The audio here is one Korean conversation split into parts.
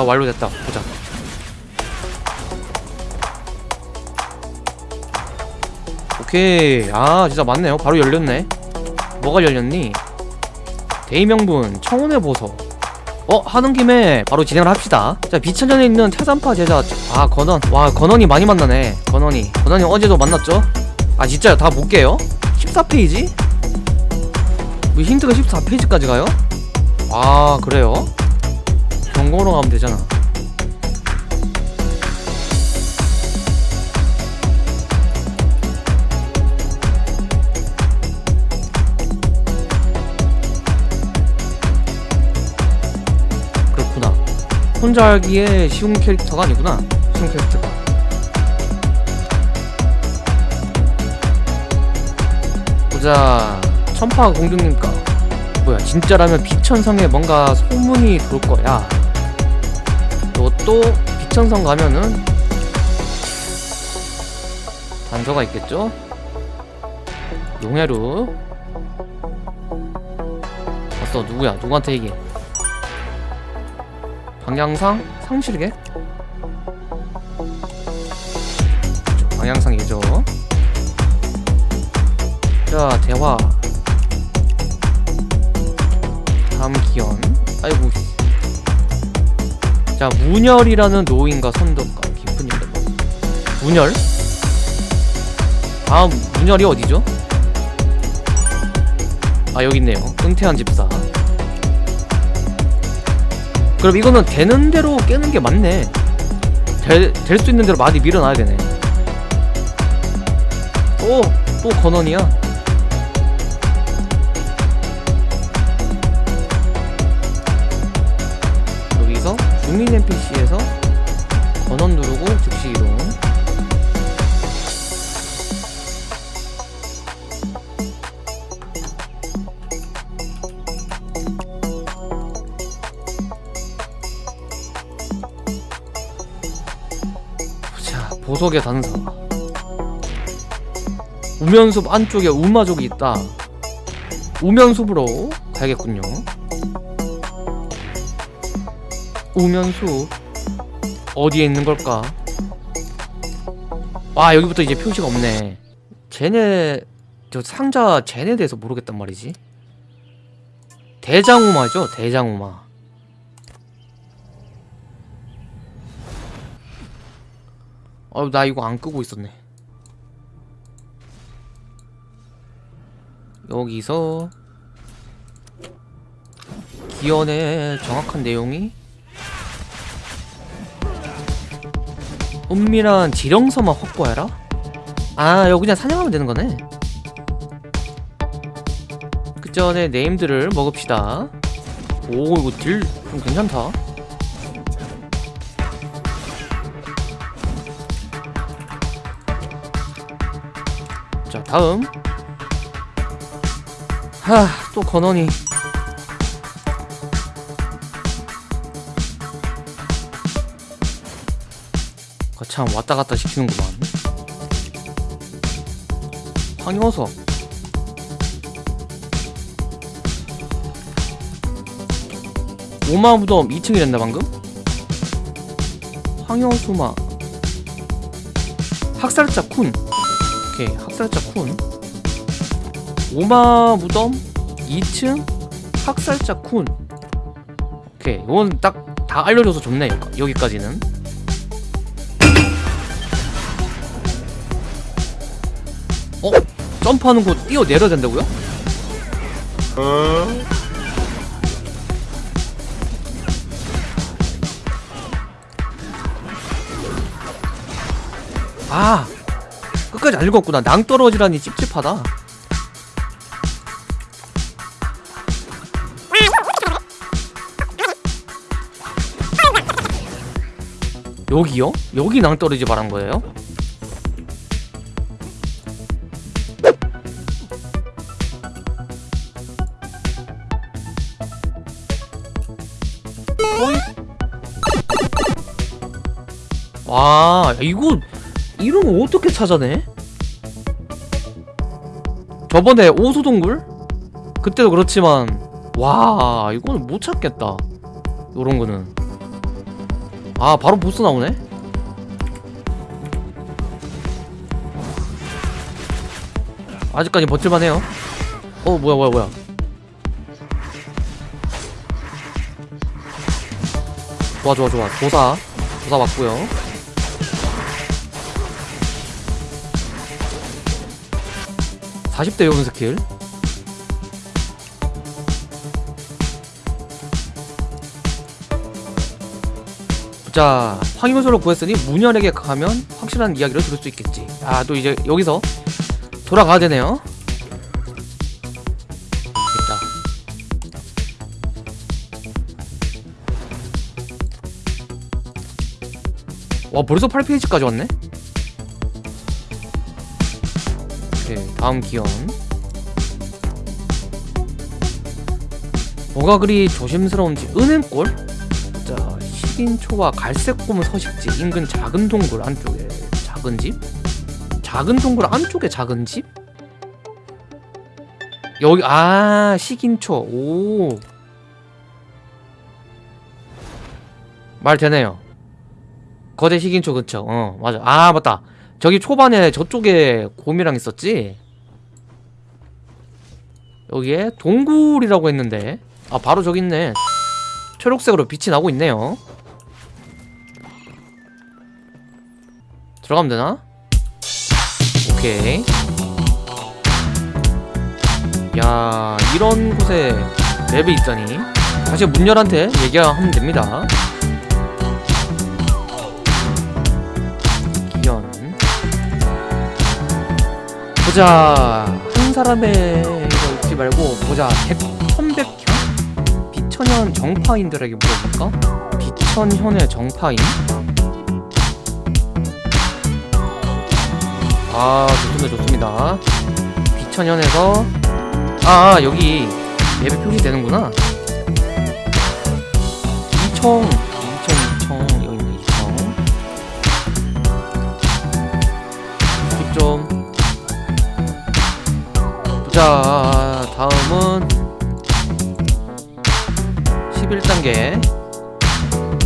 나 완료됐다 보자 오케이 아 진짜 맞네요 바로 열렸네 뭐가 열렸니? 대의명분 청운의 보석 어? 하는 김에 바로 진행을 합시다 자 비천전에 있는 태산파 제자 아 건원 와 건원이 많이 만나네 건원이 건원이 어제도 만났죠? 아 진짜요 다 볼게요 14페이지? 뭐 힌트가 14페이지까지 가요? 아 그래요? 경고로 가면 되잖아. 그렇구나. 혼자 알기에 쉬운 캐릭터가 아니구나. 쉬운 캐릭터가. 보자. 천파 공주님과. 뭐야 진짜라면 비천성에 뭔가 소문이 돌 거야. 너 또 비천성 가면은 단서가 있겠죠? 용해루. 왔어 누구야? 누구한테 얘기해? 방향상? 상실계? 방향상 예죠. 자 대화. 다음 기원 아이고 자 문열이라는 노인과 선덕과 깊은 연대 문열? 다음 문열이 어디죠? 아 여기 있네요. 은퇴한 집사. 그럼 이거는 되는 대로 깨는 게 맞네. 될 수 있는 대로 많이 밀어놔야 되네. 또, 또 건원이야 주민 NPC에서 건원 누르고 즉시 이동. 자 보석의 단서. 우면숲 안쪽에 우마족이 있다. 우면숲으로 가야겠군요 우면숲 어디에 있는 걸까? 와 여기부터 이제 표시가 없네. 쟤네 저 상자 쟤네 대해서 모르겠단 말이지. 대장우마죠 대장우마. 어, 나 이거 안 끄고 있었네. 여기서 기원의 정확한 내용이 은밀한 지령서만 확보해라? 아, 여기 그냥 사냥하면 되는 거네. 그 전에 네임들을 먹읍시다. 오, 이거 딜 좀 괜찮다. 자 다음 하 또 건원이 거참 왔다 갔다 시키는구만. 황효석 오마 무덤 2층이랬나 방금? 황효수마. 학살자 쿤. 오케이 학살자 쿤. 오마 무덤 2층 학살자 쿤. 오케이 이건 딱 다 알려줘서 좋네 여기- 여기까지는 어? 점프하는 거 뛰어내려야 된다고요? 아 끝까지 안 읽었구나 낭떠러지라니 찝찝하다 여기요? 여기 낭떠러지 말한 거예요? 이거 이름 어떻게 찾아내? 저번에 오소동굴? 그때도 그렇지만 와 이거는 못 찾겠다. 요런 거는. 아 바로 보스 나오네? 아직까지 버틸만 해요? 어 뭐야 뭐야 뭐야. 좋아 좋아 좋아. 도사. 도사 맞고요 40대 요분 스킬. 자 황요소를 구했으니 문열에게 가면 확실한 이야기를 들을 수 있겠지. 아 또 이제 여기서 돌아가야 되네요. 있다. 와 벌써 8페이지까지 왔네 오케이 다음 기원 뭐가 그리 조심스러운지 은행골? 자 식인초와 갈색고무 서식지 인근 작은 동굴 안쪽에 작은 집? 작은 동굴 안쪽에 작은 집? 여기 아 식인초. 오. 말 되네요. 거대 식인초 그쵸? 어 맞아. 아 맞다 저기 초반에 저쪽에 곰이랑 있었지? 여기에 동굴이라고 했는데. 아 바로 저기 있네. 초록색으로 빛이 나고 있네요. 들어가면 되나? 오케이. 야 이런 곳에 맵이 있다니. 다시 문열한테 얘기하면 됩니다 보자. 한 사람의 이거 읽지 말고 보자. 백 천백현 비천현 정파인들에게 물어볼까? 비천현의 정파인? 아 좋습니다 좋습니다. 비천현에서 아 아, 여기 맵에 표시되는구나. 이청 자 다음은 11단계.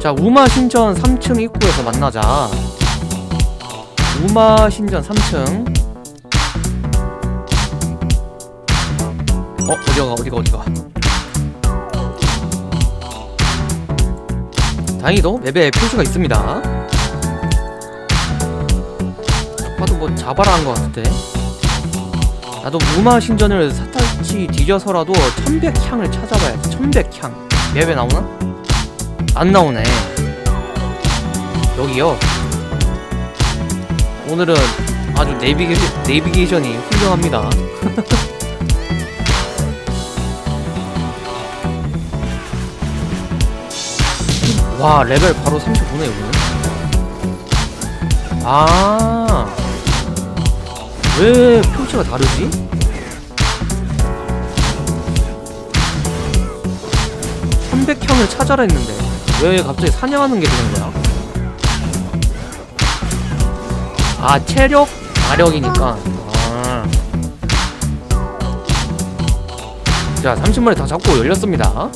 자 우마 신전 3층 입구에서 만나자. 우마 신전 3층. 어 어디가 어디가 어디가? 다행히도 맵에 표시가 있습니다. 봐도 뭐 자바라 한것 같은데 나도 무마 신전을 사탈치 뒤져서라도 천백향을 찾아봐야지 천백향. 맵에 나오나? 안 나오네. 여기요. 오늘은 아주 내비게, 내비게이션이 훌륭합니다. 와 레벨 바로 35네 여기는. 아. 왜 표시가 다르지? 천백형을 찾아라 했는데 왜 갑자기 사냥하는 게 되는 거야? 아 체력? 마력이니까. 아. 자 30마리 다 잡고 열렸습니다.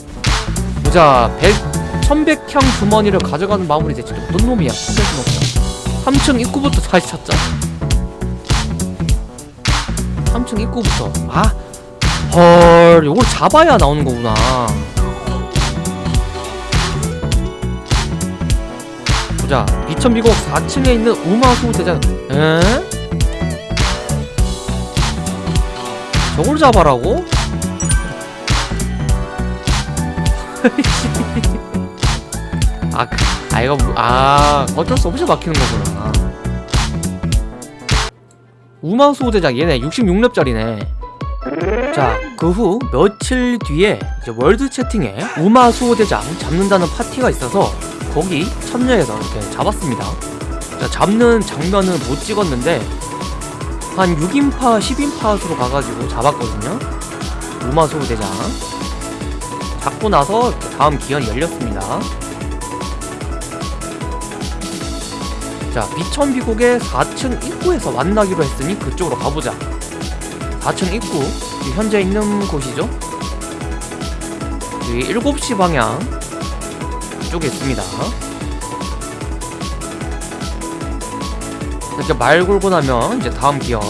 보자 100 천백형 주머니를 가져가는 마무리 대체 어떤 놈이야? 천백주머니야 3층 입구부터 다시 찾자 3층 입구부터 아? 헐 요걸 잡아야 나오는 거구나 보자 비천비곡 4층에 있는 우마수 대장 에? 저걸 잡아라고? 아, 그- 아 이거 뭐- 아 어쩔 수 없이 막히는 거구나. 우마수 대장 얘네 66렙짜리네. 자, 그 후 며칠 뒤에 이제 월드 채팅에 우마수 대장 잡는다는 파티가 있어서 거기 참여해서 이렇게 잡았습니다. 자, 잡는 장면은 못 찍었는데 한 6인파, 10인파 수로 가가지고 잡았거든요. 우마수 대장. 잡고 나서 다음 기한이 열렸습니다. 자 비천 비곡의 4층 입구에서 만나기로 했으니 그쪽으로 가보자. 4층 입구 현재 있는 곳이죠? 여기 7시 방향 쪽에 있습니다. 이렇게 말 걸고 나면 이제 다음 기원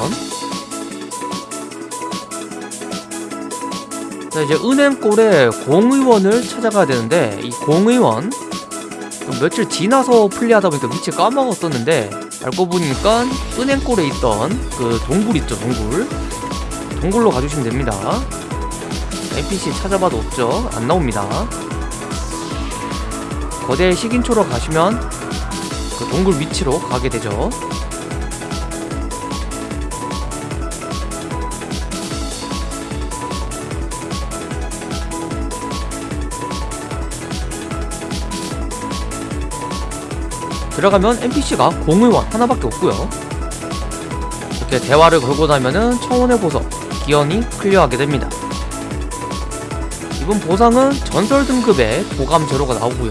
자 이제 은행골에 공의원을 찾아가야 되는데 이 공의원 며칠 지나서 플레이하다 보니까 위치 까먹었었는데 알고 보니까 은행골에 있던 그 동굴 있죠 동굴. 동굴로 가주시면 됩니다. NPC 찾아봐도 없죠? 안 나옵니다. 거대 식인초로 가시면 그 동굴 위치로 가게 되죠 들어가면 NPC가 공의원 하나밖에 없고요. 이렇게 대화를 걸고 나면은 청혼의 보석 기현이 클리어하게 됩니다. 이번 보상은 전설 등급의 도감 제로가 나오고요.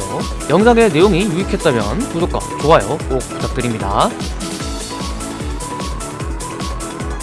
영상의 내용이 유익했다면 구독과 좋아요 꼭 부탁드립니다